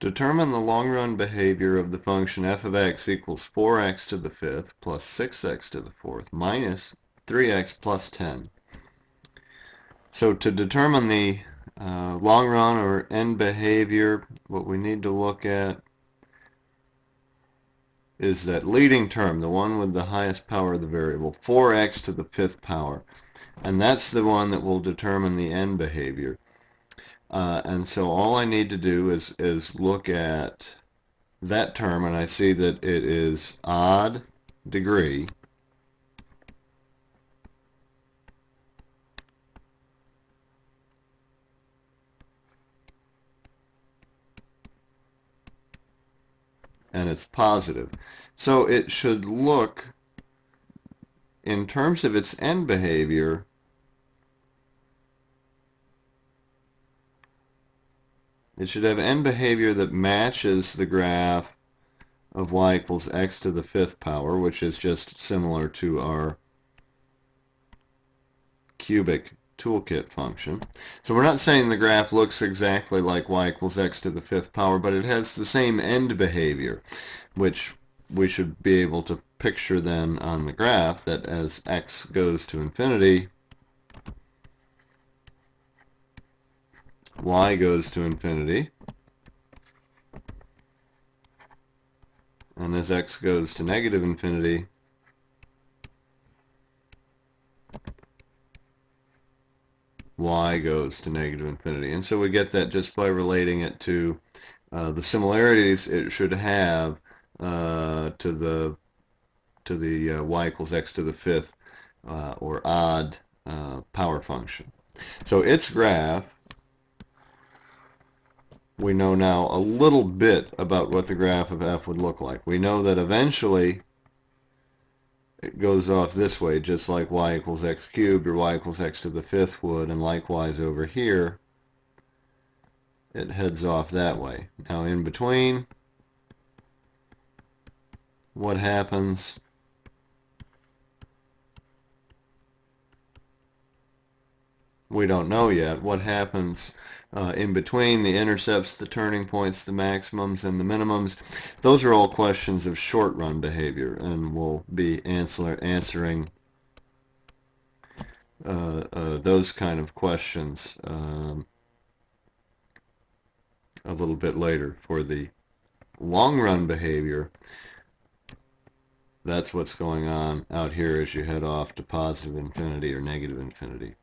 Determine the long-run behavior of the function f of x equals 4x to the fifth plus 6x to the fourth minus 3x plus 10. So to determine the uh, long run or end behavior, what we need to look at is that leading term, the one with the highest power of the variable, 4x to the fifth power. And that's the one that will determine the end behavior. Uh, and so all I need to do is, is look at that term and I see that it is odd degree and it's positive. So it should look, in terms of its end behavior, It should have end behavior that matches the graph of y equals x to the fifth power, which is just similar to our cubic toolkit function. So we're not saying the graph looks exactly like y equals x to the fifth power, but it has the same end behavior, which we should be able to picture then on the graph that as x goes to infinity, y goes to infinity. And as x goes to negative infinity, y goes to negative infinity. And so we get that just by relating it to uh, the similarities it should have uh, to the to the uh, y equals x to the fifth uh, or odd uh, power function. So its graph we know now a little bit about what the graph of f would look like. We know that eventually it goes off this way, just like y equals x cubed or y equals x to the fifth would, and likewise over here, it heads off that way. Now in between, what happens we don't know yet. What happens uh, in between the intercepts, the turning points, the maximums, and the minimums, those are all questions of short run behavior, and we'll be answer, answering uh, uh, those kind of questions um, a little bit later. For the long run behavior, that's what's going on out here as you head off to positive infinity or negative infinity.